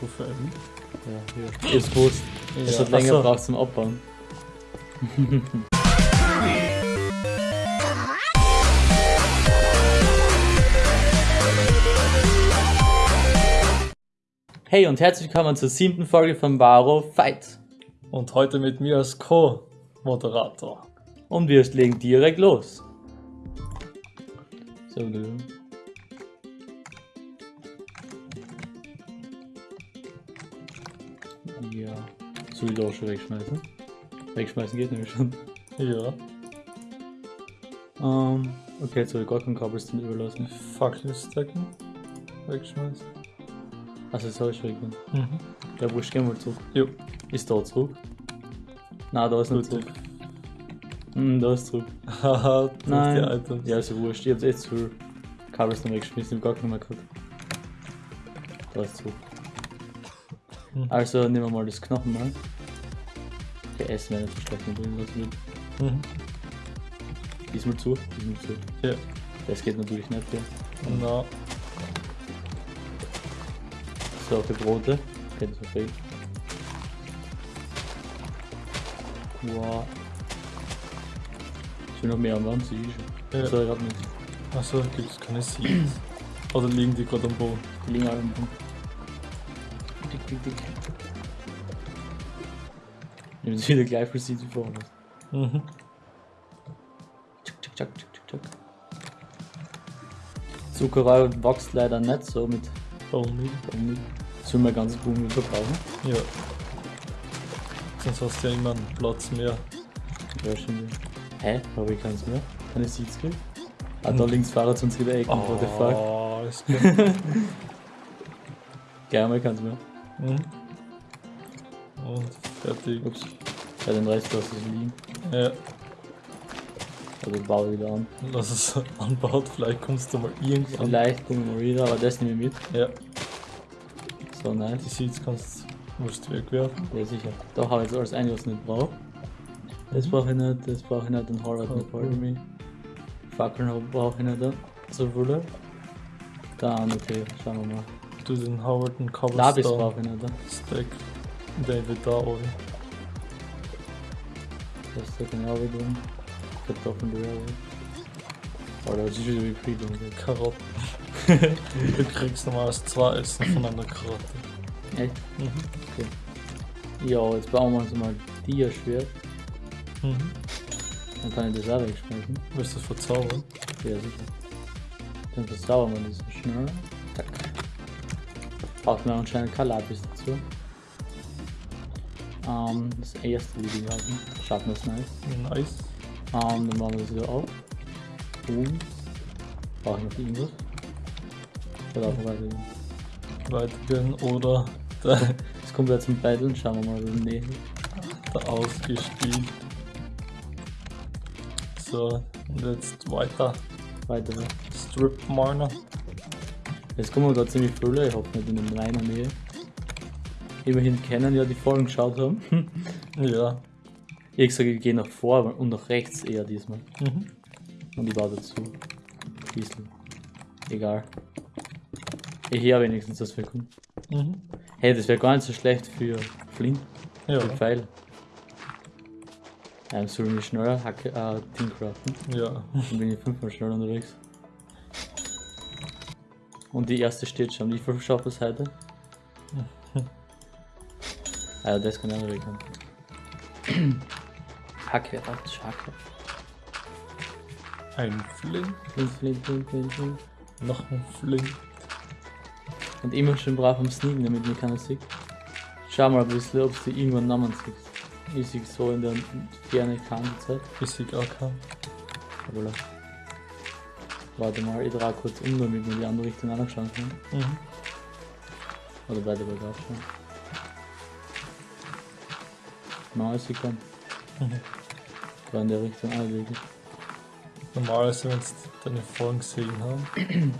Stufe 11. Ja, hier. Ist. Es Ja, hat länger achso. gebraucht zum Abbauen. Hey und herzlich willkommen zur siebten Folge von Varo Fight. Und heute mit mir als Co-Moderator. Und wir legen direkt los. So, Ja. Soll ich da auch schon wegschmeißen? Wegschmeißen geht nämlich schon. Ja, Ähm, okay, jetzt soll ich gar keinen Cobblestone überlassen. Fackel stacken. Wegschmeißen. Also, das habe ich weggenommen. Mhm. Ja, wurscht, gehen wir zurück. Jo, Ist da zurück? Nein, da ist nicht zurück. Hm, da ist zurück. Haha, Nein. Items. Ja, also wurscht. Ich echt zu viel Cobblestone weggeschmissen, ich hab gar keinen mehr gehabt. Da ist zurück. Mhm. Also, nehmen wir mal das Knochenmal. Okay, essen wir nicht so schlecht, wir bringen was mit. Mhm. Diesmal zu, diesmal zu. Ja. Das geht natürlich nicht, ja. Na, So, für Brote. Okay, das war fake. Wow. Ich will noch mehr am Wand, sehe ich schon. Ja. So, ich hab nichts. achso, gibt es keine Seeds. Oder liegen die gerade am Boden? Die liegen alle im Boden. Ich nehme jetzt wieder gleich für sie wie vorne. Mhm. Tschak, tschak, tschak, tschak, tschak. Zuckerrohr wächst leider nicht so mit Only. Bohnen. Sollen wir ganzes Bohnen verbrauchen? Ja. Sonst hast du ja immer einen Platz mehr. Ja, stimmt. Hä? Habe ich keins mehr? Keine Seeds gekriegt? Ah, da links Fahrrad zu uns wieder Ecken, what the fuck. Oh, ist gut. Gerne mal keins mehr. Mhm. Und fertig. Ups. Ja, den Rest lasse ich liegen. Ja, Also baue wieder an. lass es anbaut, vielleicht kommst du mal irgendwann. Vielleicht kommen wir mal wieder, aber das nehme ich mit. Ja, So die nice. Seeds kannst du musst wegwerfen. Ja, sicher. Da habe ich jetzt alles ein, was ich nicht brauche. Das brauche ich nicht, das brauche ich nicht, den Horror nicht Okay. bei mir. Fackeln brauche ich nicht, so viele. Dann, okay, schauen wir mal. Du den Howard und Labis Cobblestone brauche ich nicht. Stack. David da oben. Das ist ja genau wie drin. Kartoffeln. Oh, da ist wieder wie viel drin. Karotten. du kriegst normals zwei Essen von einer Karotte. Echt? Mhm. Ja, jetzt bauen wir uns mal Dia-Schwert. Mhm. Dann kann ich das auch wegschmeißen. Willst du das verzaubern? Ja, sicher. Dann verzaubern wir das so schnell. Man anscheinend kein Lapis dazu. Ähm, das erste Video haben. Schaffen wir es nice. Nice. Ähm, dann machen wir das wieder auf. Boom. Brauche ich noch irgendwas? Oder einfach weitergehen. Weitergehen oder Jetzt kommen wir jetzt zum Battle. Schauen wir mal, wie nee. da ausgespielt. So, und jetzt weiter. Weiter. Strip Miner. Jetzt kommen wir gerade ziemlich viele. Ich hoffe nicht in meiner Nähe. Immerhin kennen ja die Folgen geschaut haben. Ja. Ich sage, ich gehe nach vor und nach rechts eher diesmal. Mhm. Und ich baue dazu. Bisschen. Egal. Ich höre wenigstens das für kommt. Mhm. Hey, das wäre gar nicht so schlecht für Flint. Ja. Für Pfeil. Ähm, sollen wir schneller Hacke, äh, Ding craften? Ja. Dann bin ich fünfmal schneller unterwegs. Und die erste steht schon. Wie viel schafft es heute? Also das kann ich auch noch weghaben. Hacke, Ratsch, Hacke. Ein Flint. Flint, Flint, Flint, Flint, Flint. Noch ein Flint. Und immer schön brav am Sneaken, damit mir keiner sieht. Schau mal ein bisschen, ob du irgendwann Namen siehst. Ich sehe so in der Ferne keine Zeit. Bis ich auch kann. Aber. Warte mal, ich drehe kurz um, damit wir die andere Richtung anschauen können. Mhm. Oder beide bergauf schauen. Na, ist sie kann. Mhm. Da in der Richtung auch wirklich. Normalerweise, wenn sie deine Folgen gesehen haben,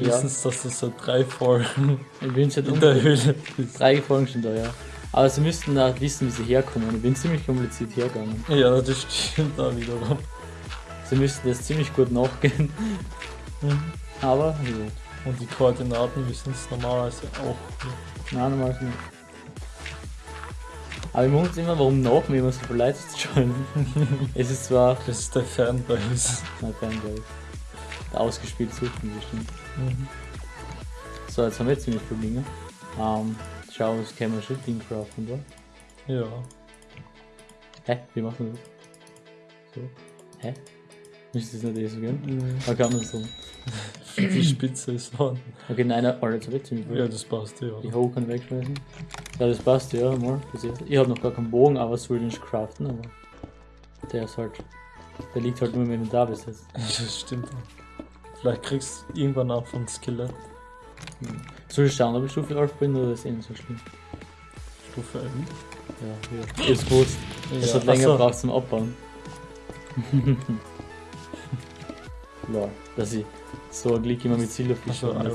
Ja. wissen sie, dass du so drei Folgen Ich bin schon in der Höhle bist. Drei Folgen schon da, ja. Aber sie müssten da wissen, wie sie herkommen. Ich bin ziemlich kompliziert hergegangen. Ja, das stimmt da wiederum. Sie müssten das ziemlich gut nachgehen. Aber, ja. Und die Koordinaten wissen es normalerweise auch. nicht. Nein, normal nicht. Aber ich muss immer, warum nach mir immer so zu schauen. es ist zwar Das ist der Fanbase. mein Fanbase. Der ausgespielt suchen bestimmt. Mhm. So, jetzt haben wir ziemlich viele Dinge. Ähm, schau, was können wir schon Ding craften, da? Ja. Hä? Wie machen wir das? So. Hä? Müsste das nicht eh so gehen? Mhm. Man kann das so. Die Spitze ist an. Okay, nein, nein, Alter, jetzt hab ich ziemlich. Ja, das passt ja. Die Ho kann wegschmeißen. Ja, das passt ja, mal. Ich hab noch gar keinen Bogen, aber es will den craften, aber. Der ist halt. Der liegt halt nur im Inventar bis jetzt. Das stimmt. Vielleicht kriegst du irgendwann auch von Skelett. Soll ich schauen, ob ich Stufe 11 bin oder ist eh nicht so schlimm? Stufe 11. Ja, hier. Ist gut. Es Ja, hat länger so. gebraucht zum Abbauen. Lol, dass ich so ein Glück immer mit Silberfisch Ach so, habe.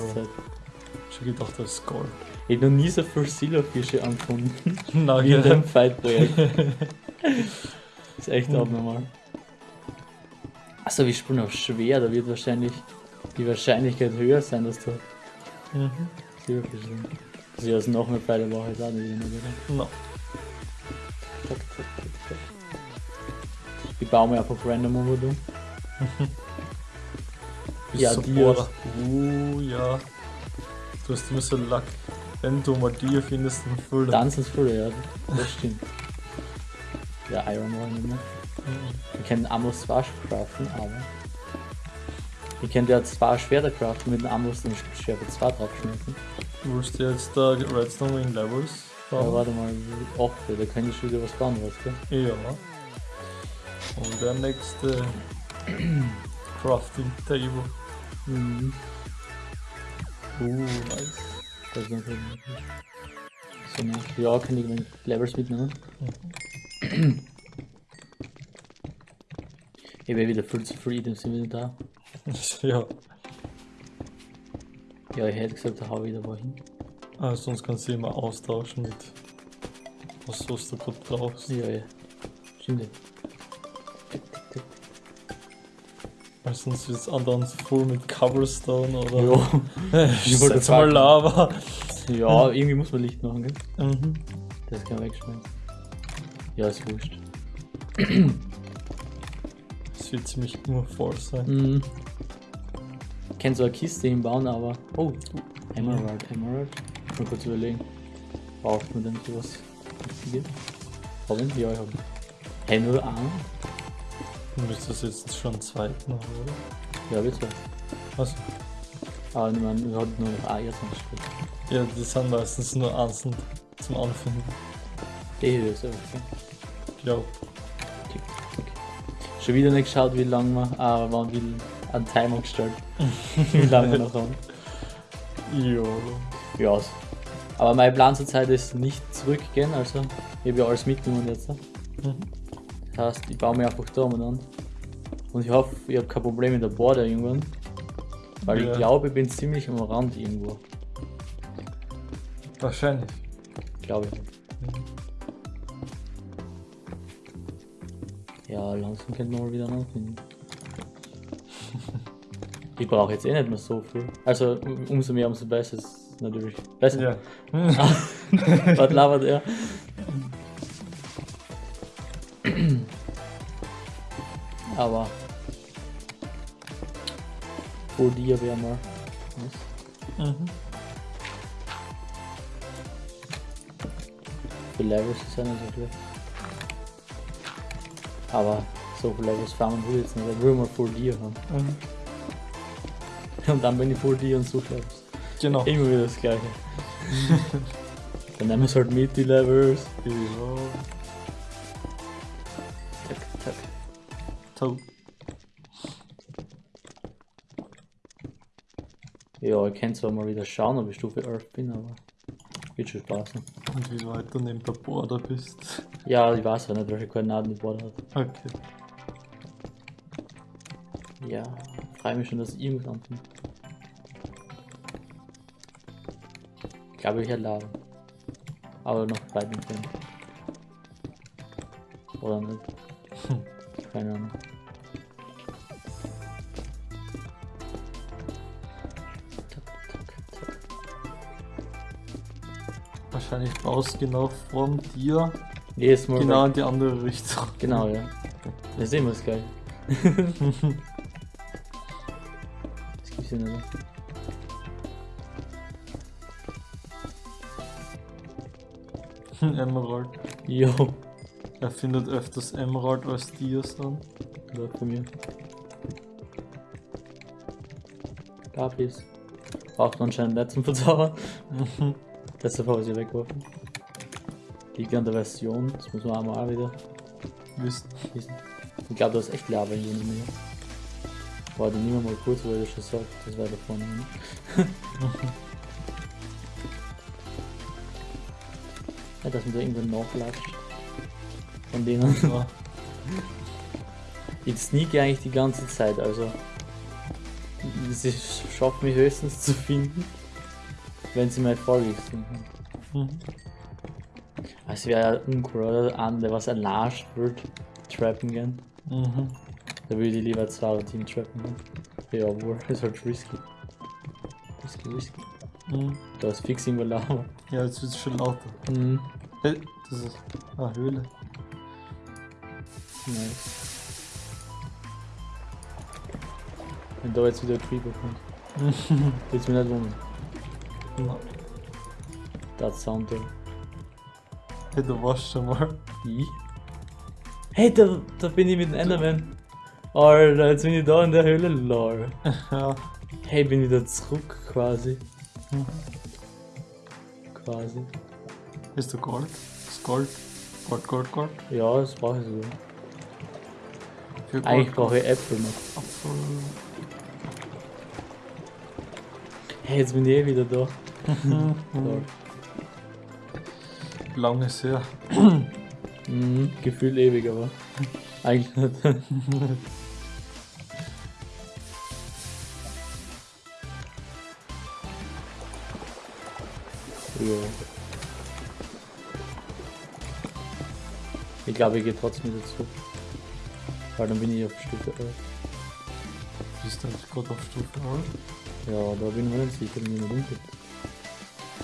Ich hab gedacht, das ist Gold. Ich hab noch nie so viele Silberfische angefunden Na wie in dem Fight-Projekt. ist echt Mhm. abnormal. Achso, wir spielen auf schwer, da wird wahrscheinlich die Wahrscheinlichkeit höher sein, dass da Mhm. Silberfische sind. Also ja, das noch mehr Pfeile brauche ich auch nicht immer wieder. No. Ich baue mir einfach random um du. Ja. Bohrer. Uh, ja. Du hast immer so Lack. Wenn du mal Dia findest, dann füll Dann sind viele, ja, das stimmt. Ja, Iron Man nicht mehr. Wir können Amos zwar craften, aber. Wir können ja zwei Schwerter craften mit dem Amos und Schwert 2 draufschmeißen. Willst du jetzt da Redstone in Levels Ja, bauen? warte mal, 8, da kann ich schon wieder was bauen, was, gell? Ja. Und der nächste Crafting Table. Mhm. Uh, nice. Das ist so, ne? Ja, kann ich meine Levels mitnehmen. Ich habe wieder viel zu viel Items im Inventar. ja. Ja, ich hätte gesagt, da hau ich wieder wohin. Ah, sonst kannst du immer austauschen mit was, was du gerade brauchst. Ja, ja. Stimmt. Sonst wird es andauernd voll mit Cobblestone oder. Ja. ich wollte setz mal. Lava. ja, irgendwie muss man Licht machen, gell? Mhm. Das kann man wegschmeißen. Ja, ist wurscht. Es wird ziemlich immer voll sein. Mhm. Ich kann so eine Kiste hinbauen, aber. Oh, Emerald, Emerald. Mal kurz überlegen. Braucht man denn sowas? Wichtiges? Haben? Ja, ich habe. Hey, nur einen? Du müsstest jetzt schon zweiten haben, oder? Ja, bitte. Also, Aber ich meine, wir hatten nur noch ein Erdungsstück. ja, die sind meistens nur einzeln zum Anfinden. Die hier ist okay. Ja, okay. okay. Schon wieder nicht geschaut, wie lange wir. Ah, wann will einen Timer gestellt. wie lange wir noch haben. ja. Ja. Aber mein Plan zur Zeit ist nicht zurückgehen, also ich habe ja alles mitgenommen jetzt. Mhm. Das heißt, ich baue mir einfach da an. Und ich hoffe, ich habe kein Problem mit der Border irgendwann. Weil Ja. ich glaube, ich bin ziemlich am Rand irgendwo. Wahrscheinlich. Glaube ich. Ja, langsam könnte man mal wieder anfinden. Ich brauche jetzt eh nicht mehr so viel. Also um- umso mehr, umso besser ist natürlich. Besser. Ja. Was labert er? Aber dir wäre mal. Mhm. Für Levels ist ja nicht so schlecht. Aber so viele Levels farmen will ich jetzt nicht. Ich will mal vor dir haben. Mhm. Und dann bin ich vor dir und suche Levels. Genau. Immer wieder das gleiche. dann nehmen wir es halt mit, die Levels. Ja. Toll. Ja, ich kann zwar mal wieder schauen, ob ich Stufe 11 bin, aber wird schon Spaß. Ne? Und wie weit du neben der Border bist. Ja, ich weiß ja nicht, welche Koordinaten die Board hat. Okay. Ja, freue mich schon, dass ich irgendwas anfängt. Ich glaube, ich Lava. Aber noch weit entfernt. Oder nicht? Keine Ahnung. Wahrscheinlich raus genau vom Tier. Jedes Mal. Genau in die andere Richtung. Genau, ja. Wir sehen uns gleich. das gibt's ja nicht. Mehr. Emerald. Jo. Er findet öfters Emerald als Dias dann. läuft bei mir. Gabis. Braucht man anscheinend nicht zum Verzaubern. Deshalb habe ich sie weggeworfen. Liegt an der Version, das muss man auch mal wieder Wissen. Ich glaube, da ist echt Lava hier nicht mehr. Warte, nimm mal kurz, weil du schon sagt, das wäre da vorne. Ne? ja, dass man da irgendwo nachlatscht. Von denen. Ich sneake eigentlich die ganze Zeit, also. Sie schafft mich höchstens zu finden, wenn sie mir folglich sind. Mhm. Es wäre ja uncool, oder? An, der was erlascht wird, trappen gehen. Mhm. Da würde ich lieber zwei Team trappen gehen. Ja, wohl, ist halt risky. Risky, risky. Mhm. Da ist fix irgendwo Lava. Ja, jetzt wird es schon lauter. Mhm. Hey, das ist eine Höhle. Nice. Wenn da jetzt wieder ein Creeper kommt, wird's mir nicht wundern. Das Sound da. Hey, du warst schon mal. Ich? Hey, da, da bin ich mit dem Enderman. Alter, jetzt bin ich da in der Höhle, lol. ja. Hey, bin wieder zurück quasi. Mhm. Quasi. Ist du Gold? Ist Gold? Gold, Gold, Gold? Ja, das brauche ich so. Gold, Eigentlich brauche ich Äpfel noch. Apfel. Hey, jetzt bin ich eh wieder da. Lange ist her. Mhm, gefühlt ewig, aber eigentlich nicht. ja. Ich glaube, ich gehe trotzdem wieder zurück. Weil dann bin ich auf Stufe 11. Bist du gerade auf Stufe 11? Ja, da bin ich mir nicht sicher, wenn jemand umgeht.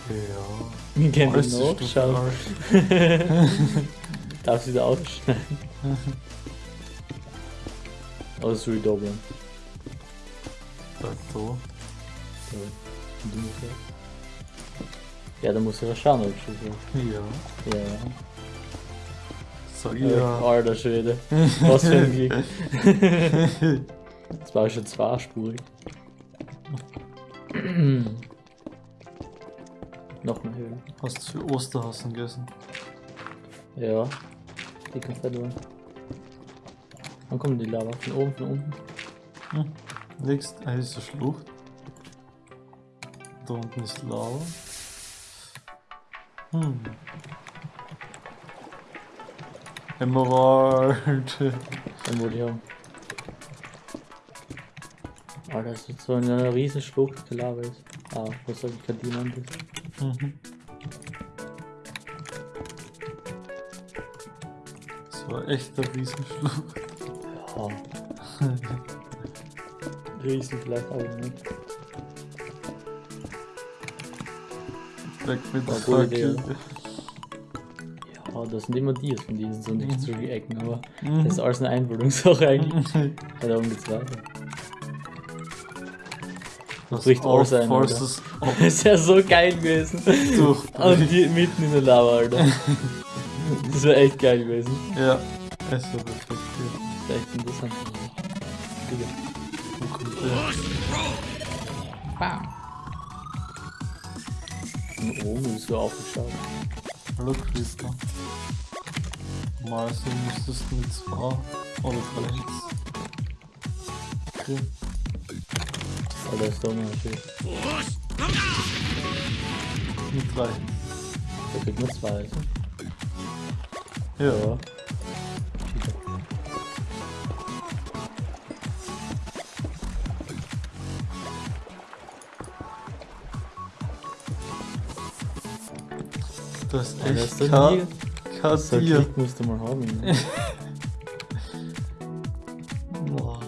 Ja. Den ist Stufe nachschauen. 11. Darf ich wieder ausschneiden? Oder soll ich da bleiben? Da, da. Ja, und du musst ja. Ja, dann muss ich ja schauen, ob ich schon Ja. Ja. Sag ja. ja. Alter Schwede. Was für ein Glück. Das war schon zweispurig. Noch eine Höhle. Hast du für Osterhasen gegessen? Ja. Die kann verloren. Wann kommt die Lava? Von oben, von unten? Hm. Nächst, ah, ist eine Schlucht. Da unten ist Lava. Hm. Emerald. Ich haben. Alter, das ist so eine riesen Schlucht, die Lava ist. Ah, was soll ich verdienen? Das? Mhm. Das war echt eine Riesenschlucht. Ja. Riesen vielleicht auch nicht. Weg mit der Fackel. Ja, das sind immer die von diesen, so nicht so die Ecken, aber Mhm. das ist alles eine Einbildungssache eigentlich. Ja, darum geht's weiter. Das bricht alles ein, falls Alter. das ist ja so geil gewesen. Und die mitten in der Lava, Alter. Das wäre echt geil gewesen. Ja, es war perfekt. Ja. Das wäre echt interessant. Digga. Wo kommt der? Bam. Von oben ist so aufgeschaut. Hallo Creeper. Normalerweise müsstest du mit zwei oder drei Hits. Alter, ist doch mal schön. Mit drei. Da kriegt man zwei, also. Ja. Das ist Alter, echt So ein Tier. Klick musst du mal haben. Junge. Boah.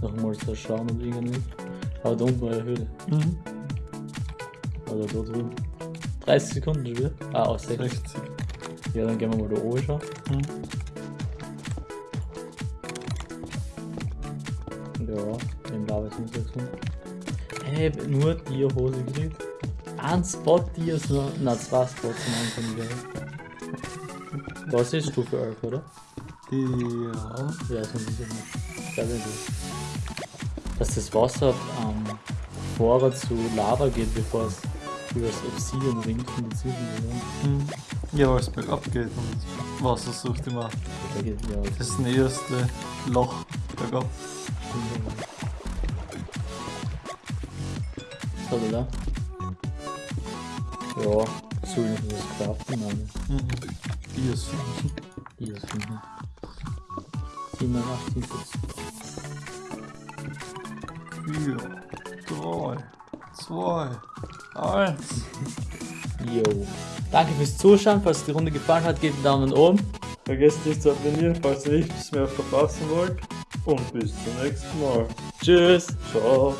Noch mal so schauen und irgendwie. Aber da unten war eine Höhle. Mhm. Oder da drüben. 30 Sekunden schon wieder? Ah, aus 60. 60. Ja, dann gehen wir mal da oben schon. Hm. Ja, im Lava ist nicht 600. Ey, nur die Hose gekriegt. Ein Spot, die ist nur. Na, zwei Spots am Anfang geil. Was ist Stufe 11, oder? Ja. Ja, so ein bisschen. Sehr, sehr gut. Dass das Wasser ähm, vorher zu Lava geht, bevor es über das Obsidian ringt von den Zügen. Hm. Ja, weil es bergab geht und Wasser sucht immer Da geht ja das näherste Loch bergab. So, oder? Ja, ich noch das craften, aber Mhm. Die ist die ist finden. 87 vier, drei, zwei, eins. Yo. Danke fürs Zuschauen. Falls die Runde gefallen hat, gebt einen Daumen nach oben. Vergesst nicht zu abonnieren, falls ihr nichts mehr verpassen wollt. Und bis zum nächsten Mal. Tschüss. Ciao.